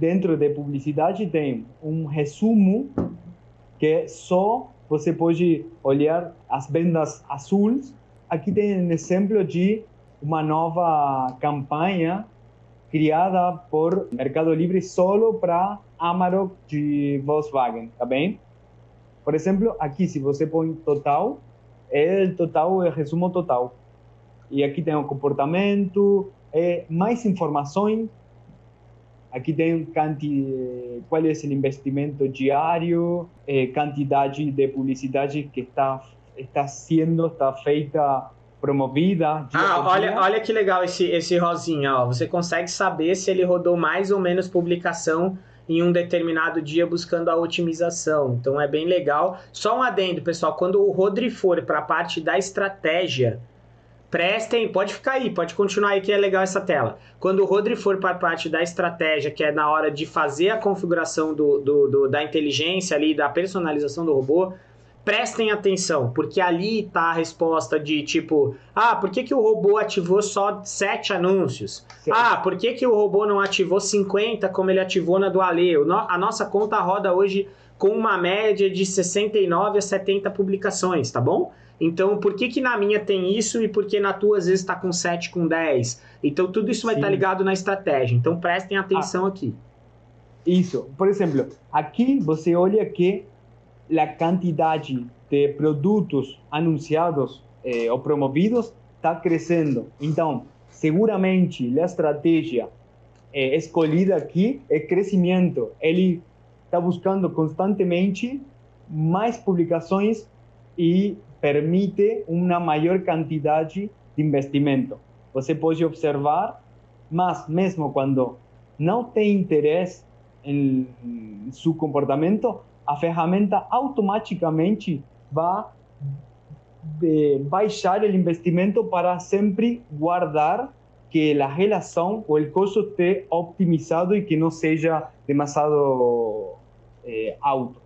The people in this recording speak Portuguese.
dentro de publicidade tem um resumo que só você pode olhar as vendas azuis. Aqui tem um exemplo de uma nova campanha criada por Mercado Livre solo para Amarok de Volkswagen, tá bem? Por exemplo, aqui se você põe total, é total, é resumo total. E aqui tem o comportamento, é mais informações. Aqui tem quanti, qual é o investimento diário, é, quantidade de publicidade que está está sendo, está feita promovida. Ah, olha, olha que legal esse, esse rosinha, ó. Você consegue saber se ele rodou mais ou menos publicação em um determinado dia buscando a otimização. Então é bem legal. Só um adendo, pessoal, quando o Rodri for para a parte da estratégia, prestem, pode ficar aí, pode continuar aí que é legal essa tela. Quando o Rodri for para a parte da estratégia, que é na hora de fazer a configuração do, do, do da inteligência ali, da personalização do robô, prestem atenção, porque ali está a resposta de tipo, ah, por que, que o robô ativou só 7 anúncios? Sim. Ah, por que, que o robô não ativou 50 como ele ativou na do Ale? A nossa conta roda hoje com uma média de 69 a 70 publicações, tá bom? Então, por que, que na minha tem isso e por que na tua às vezes está com 7, com 10? Então, tudo isso vai estar tá ligado na estratégia. Então, prestem atenção ah, aqui. Isso. Por exemplo, aqui você olha que a quantidade de produtos anunciados eh, ou promovidos está crescendo. Então, seguramente a estratégia eh, escolhida aqui é crescimento. Ele está buscando constantemente mais publicações e permite uma maior quantidade de investimento. Você pode observar, mas mesmo quando não tem interesse em seu comportamento, a ferramenta automaticamente vai eh, baixar o investimento para sempre guardar que a relação ou o custo esteja optimizado e que não seja demasiado eh, alto.